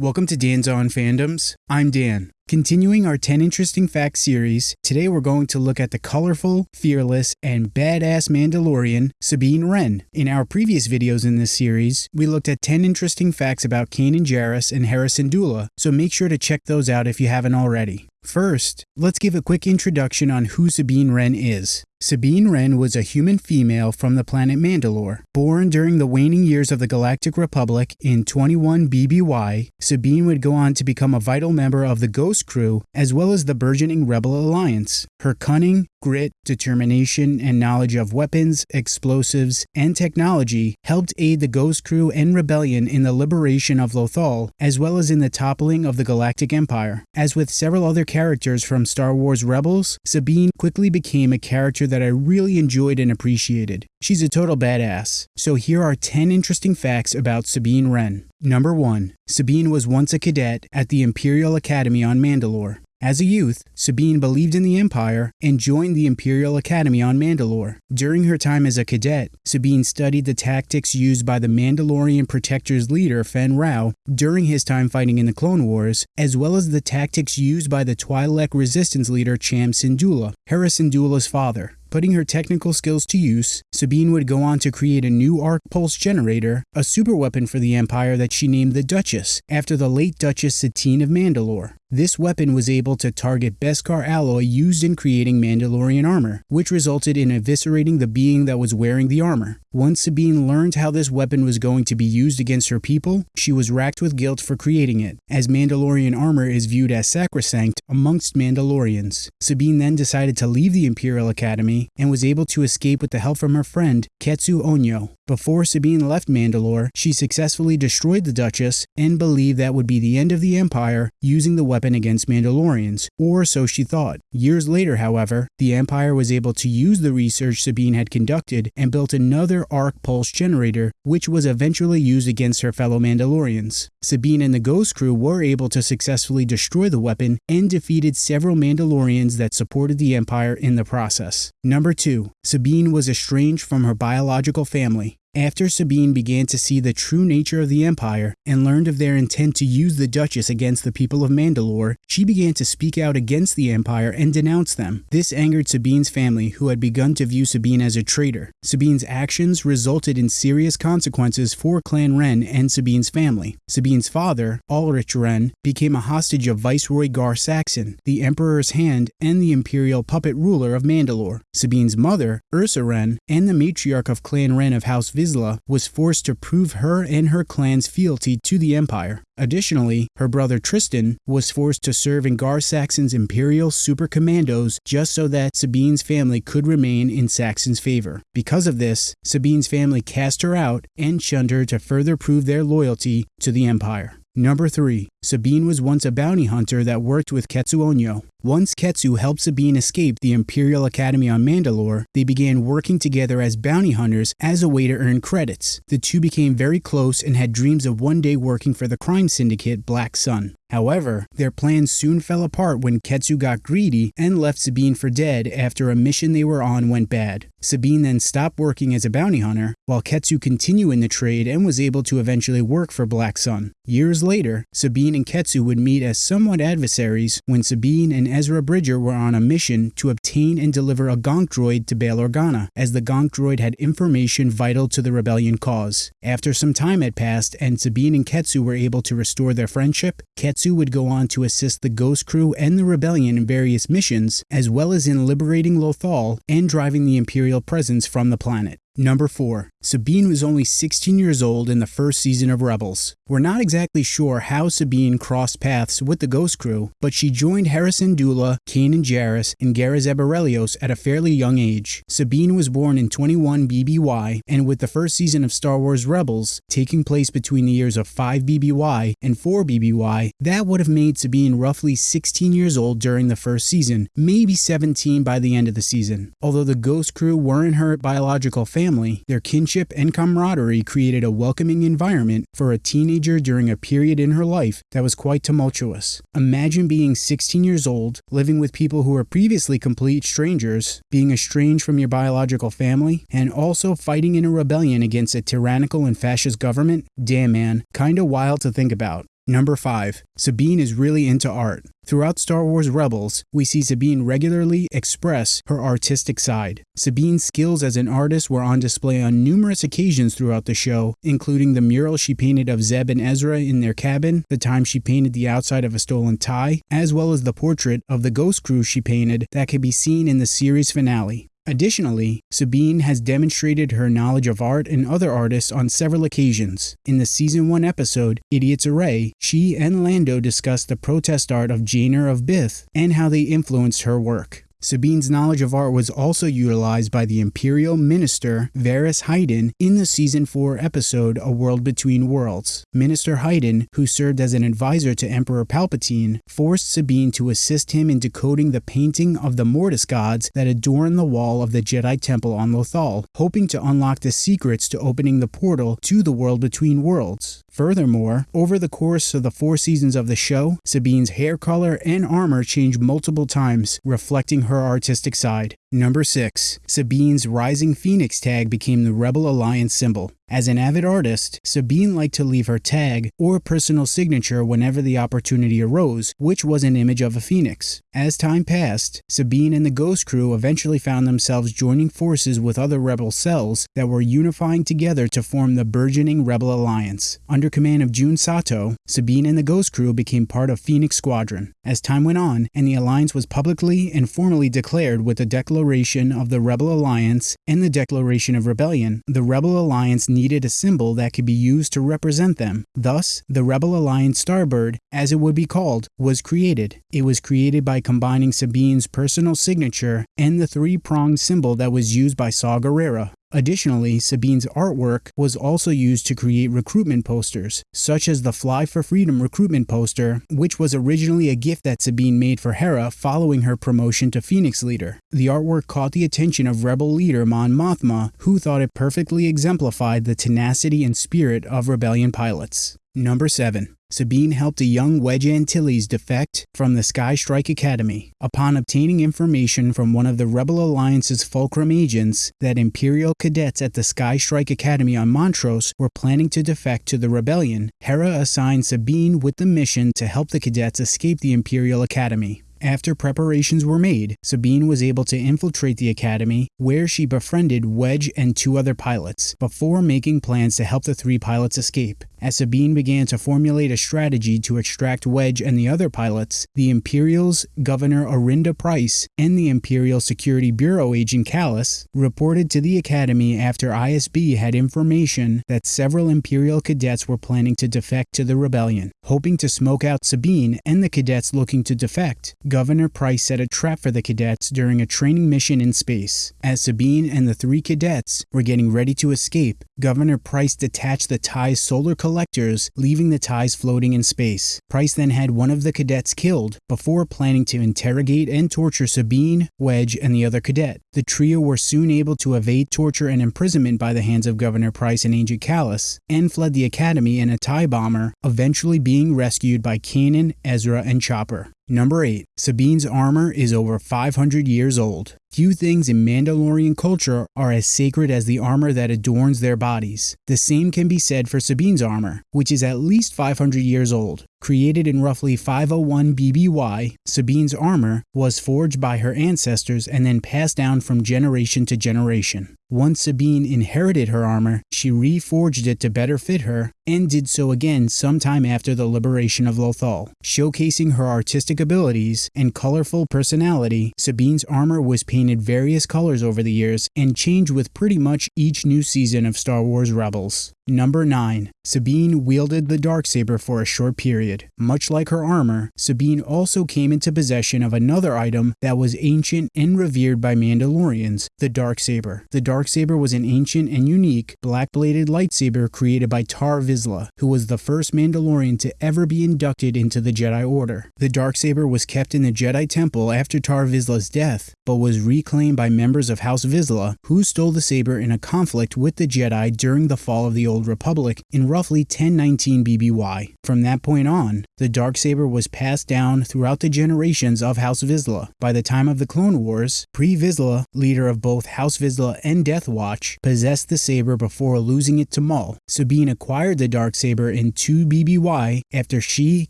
Welcome to Dan's On Fandoms. I'm Dan. Continuing our 10 Interesting Facts series, today we're going to look at the colorful, fearless, and badass Mandalorian, Sabine Wren. In our previous videos in this series, we looked at 10 interesting facts about Kanan Jarrus and Hera Syndulla, so make sure to check those out if you haven't already. First, let's give a quick introduction on who Sabine Wren is. Sabine Wren was a human female from the planet Mandalore. Born during the waning years of the Galactic Republic in 21 BBY, Sabine would go on to become a vital member of the Ghost Crew as well as the burgeoning Rebel Alliance. Her cunning, grit, determination, and knowledge of weapons, explosives, and technology helped aid the Ghost Crew and Rebellion in the liberation of Lothal, as well as in the toppling of the Galactic Empire. As with several other characters from Star Wars Rebels, Sabine quickly became a character that I really enjoyed and appreciated. She's a total badass. So here are 10 interesting facts about Sabine Wren. Number 1. Sabine was once a cadet at the Imperial Academy on Mandalore. As a youth, Sabine believed in the Empire and joined the Imperial Academy on Mandalore. During her time as a cadet, Sabine studied the tactics used by the Mandalorian Protector's leader, Fen Rau, during his time fighting in the Clone Wars, as well as the tactics used by the Twi'lek Resistance leader Cham Syndulla, Hera Syndulla's father. Putting her technical skills to use, Sabine would go on to create a new arc pulse generator, a superweapon for the Empire that she named the Duchess, after the late Duchess Satine of Mandalore. This weapon was able to target Beskar alloy used in creating Mandalorian armor, which resulted in eviscerating the being that was wearing the armor. Once Sabine learned how this weapon was going to be used against her people, she was racked with guilt for creating it, as Mandalorian armor is viewed as sacrosanct amongst Mandalorians. Sabine then decided to leave the Imperial Academy and was able to escape with the help from her friend, Ketsu Onyo. Before Sabine left Mandalore, she successfully destroyed the Duchess and believed that would be the end of the Empire using the weapon against Mandalorians, or so she thought. Years later, however, the Empire was able to use the research Sabine had conducted and built another arc pulse generator, which was eventually used against her fellow Mandalorians. Sabine and the Ghost Crew were able to successfully destroy the weapon and defeated several Mandalorians that supported the Empire in the process. Number 2. Sabine was estranged from her biological family. After Sabine began to see the true nature of the Empire and learned of their intent to use the Duchess against the people of Mandalore, she began to speak out against the Empire and denounce them. This angered Sabine's family, who had begun to view Sabine as a traitor. Sabine's actions resulted in serious consequences for Clan Wren and Sabine's family. Sabine's father, Alrich Wren, became a hostage of Viceroy Gar Saxon, the Emperor's hand and the imperial puppet ruler of Mandalore. Sabine's mother, Ursa Wren, and the matriarch of Clan Wren of House Vizsla was forced to prove her and her clan's fealty to the Empire. Additionally, her brother Tristan was forced to serve in Gar Saxon's Imperial Super Commandos just so that Sabine's family could remain in Saxon's favor. Because of this, Sabine's family cast her out and shunned her to further prove their loyalty to the Empire. Number 3. Sabine was once a bounty hunter that worked with Ketsu Onyo. Once Ketsu helped Sabine escape the Imperial Academy on Mandalore, they began working together as bounty hunters as a way to earn credits. The two became very close and had dreams of one day working for the crime syndicate Black Sun. However, their plans soon fell apart when Ketsu got greedy and left Sabine for dead after a mission they were on went bad. Sabine then stopped working as a bounty hunter, while Ketsu continued in the trade and was able to eventually work for Black Sun. Years later, Sabine and Ketsu would meet as somewhat adversaries when Sabine and Ezra Bridger were on a mission to obtain and deliver a Gonk droid to Bail Organa, as the Gonk droid had information vital to the rebellion cause. After some time had passed and Sabine and Ketsu were able to restore their friendship, Ketsu would go on to assist the Ghost Crew and the rebellion in various missions, as well as in liberating Lothal and driving the Imperial presence from the planet. Number 4. Sabine was only 16 years old in the first season of Rebels. We're not exactly sure how Sabine crossed paths with the Ghost Crew, but she joined Hera Syndulla, Kanan Jarrus, and Garazeb Orrelios at a fairly young age. Sabine was born in 21 BBY, and with the first season of Star Wars Rebels taking place between the years of 5 BBY and 4 BBY, that would have made Sabine roughly 16 years old during the first season, maybe 17 by the end of the season. Although the Ghost Crew weren't her biological family, their kinship friendship and camaraderie created a welcoming environment for a teenager during a period in her life that was quite tumultuous. Imagine being 16 years old, living with people who were previously complete strangers, being estranged from your biological family, and also fighting in a rebellion against a tyrannical and fascist government. Damn man, kinda wild to think about. Number 5. Sabine is really into art. Throughout Star Wars Rebels, we see Sabine regularly express her artistic side. Sabine's skills as an artist were on display on numerous occasions throughout the show, including the mural she painted of Zeb and Ezra in their cabin, the time she painted the outside of a stolen tie, as well as the portrait of the Ghost Crew she painted that can be seen in the series finale. Additionally, Sabine has demonstrated her knowledge of art and other artists on several occasions. In the season 1 episode, Idiot's Array, she and Lando discussed the protest art of Jaina of Bith and how they influenced her work. Sabine's knowledge of art was also utilized by the Imperial Minister Veris Hydan in the season 4 episode A World Between Worlds. Minister Hydan, who served as an advisor to Emperor Palpatine, forced Sabine to assist him in decoding the painting of the Mortis gods that adorn the wall of the Jedi Temple on Lothal, hoping to unlock the secrets to opening the portal to the World Between Worlds. Furthermore, over the course of the four seasons of the show, Sabine's hair color and armor changed multiple times, reflecting her artistic side. Number 6. Sabine's Rising Phoenix tag became the Rebel Alliance symbol. As an avid artist, Sabine liked to leave her tag or personal signature whenever the opportunity arose, which was an image of a phoenix. As time passed, Sabine and the Ghost Crew eventually found themselves joining forces with other rebel cells that were unifying together to form the burgeoning Rebel Alliance. Under command of Jun Sato, Sabine and the Ghost Crew became part of Phoenix Squadron. As time went on, and the alliance was publicly and formally declared with the Declaration of the Rebel Alliance and the Declaration of Rebellion, the Rebel Alliance needed a symbol that could be used to represent them. Thus, the Rebel Alliance Starbird, as it would be called, was created. It was created by combining Sabine's personal signature and the three-pronged symbol that was used by Saw Gerrera. Additionally, Sabine's artwork was also used to create recruitment posters, such as the Fly for Freedom recruitment poster, which was originally a gift that Sabine made for Hera following her promotion to Phoenix Leader. The artwork caught the attention of Rebel leader Mon Mothma, who thought it perfectly exemplified the tenacity and spirit of rebellion pilots. Number 7. Sabine helped a young Wedge Antilles defect from the Sky Strike Academy. Upon obtaining information from one of the Rebel Alliance's Fulcrum agents that Imperial cadets at the Sky Strike Academy on Montross were planning to defect to the rebellion, Hera assigned Sabine with the mission to help the cadets escape the Imperial Academy. After preparations were made, Sabine was able to infiltrate the academy, where she befriended Wedge and two other pilots, before making plans to help the three pilots escape. As Sabine began to formulate a strategy to extract Wedge and the other pilots, the Imperial's Governor Arihnda Price, and the Imperial Security Bureau agent Kallus reported to the Academy after ISB had information that several Imperial cadets were planning to defect to the rebellion. Hoping to smoke out Sabine and the cadets looking to defect, Governor Price set a trap for the cadets during a training mission in space. As Sabine and the three cadets were getting ready to escape, Governor Price detached the tie's solar collectors, leaving the ties floating in space. Price then had one of the cadets killed before planning to interrogate and torture Sabine, Wedge, and the other cadet. The trio were soon able to evade torture and imprisonment by the hands of Governor Price and Agent Kallus, and fled the academy in a tie bomber, eventually being rescued by Kanan, Ezra, and Chopper. Number 8. Sabine's armor is over 500 years old. Few things in Mandalorian culture are as sacred as the armor that adorns their bodies. The same can be said for Sabine's armor, which is at least 500 years old. Created in roughly 501 BBY, Sabine's armor was forged by her ancestors and then passed down from generation to generation. Once Sabine inherited her armor, she reforged it to better fit her, and did so again sometime after the liberation of Lothal. Showcasing her artistic abilities and colorful personality, Sabine's armor was painted various colors over the years and changed with pretty much each new season of Star Wars Rebels. Number 9. Sabine wielded the Darksaber for a short period. Much like her armor, Sabine also came into possession of another item that was ancient and revered by Mandalorians, the Darksaber. The Darksaber was an ancient and unique black-bladed lightsaber created by Tar Vizsla, who was the first Mandalorian to ever be inducted into the Jedi Order. The Darksaber was kept in the Jedi Temple after Tar Vizsla's death, but was reclaimed by members of House Vizsla, who stole the saber in a conflict with the Jedi during the fall of the Old Republic in roughly 1019 BBY. From that point on, on, the Darksaber was passed down throughout the generations of House Vizsla. By the time of the Clone Wars, Pre Vizsla, leader of both House Vizsla and Death Watch, possessed the saber before losing it to Maul. Sabine acquired the Darksaber in 2 BBY after she,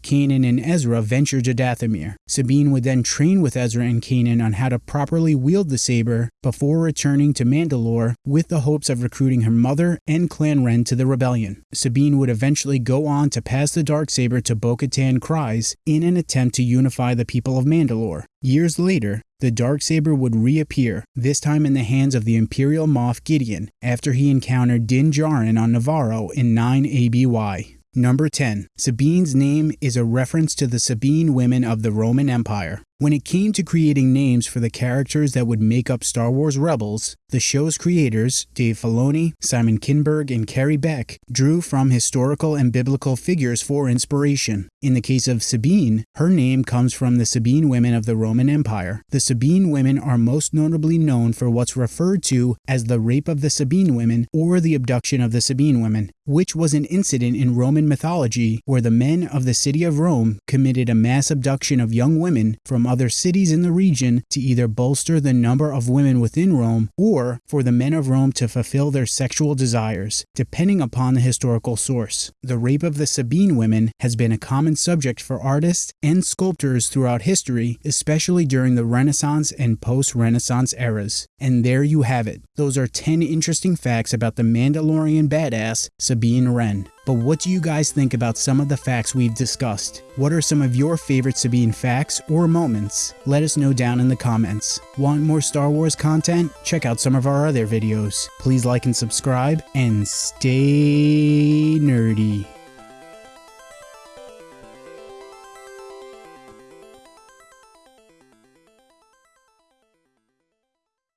Kanan, and Ezra ventured to Dathomir. Sabine would then train with Ezra and Kanan on how to properly wield the saber before returning to Mandalore with the hopes of recruiting her mother and Clan Wren to the rebellion. Sabine would eventually go on to pass the Darksaber to Bo-Katan Kryze in an attempt to unify the people of Mandalore. Years later, the Darksaber would reappear, this time in the hands of the Imperial Moff Gideon, after he encountered Din Djarin on Nevarro in 9 ABY. Number 10. Sabine's name is a reference to the Sabine women of the Roman Empire. When it came to creating names for the characters that would make up Star Wars Rebels, the show's creators, Dave Filoni, Simon Kinberg, and Carrie Beck, drew from historical and biblical figures for inspiration. In the case of Sabine, her name comes from the Sabine women of the Roman Empire. The Sabine women are most notably known for what's referred to as the rape of the Sabine women or the abduction of the Sabine women, which was an incident in Roman mythology where the men of the city of Rome committed a mass abduction of young women from other cities in the region to either bolster the number of women within Rome or for the men of Rome to fulfill their sexual desires, depending upon the historical source. The rape of the Sabine women has been a common subject for artists and sculptors throughout history, especially during the Renaissance and post Renaissance eras. And there you have it. Those are 10 interesting facts about the Mandalorian badass Sabine Wren. But what do you guys think about some of the facts we've discussed? What are some of your favorite Sabine facts or moments? Let us know down in the comments. Want more Star Wars content? Check out some of our other videos. Please like and subscribe, and stay nerdy.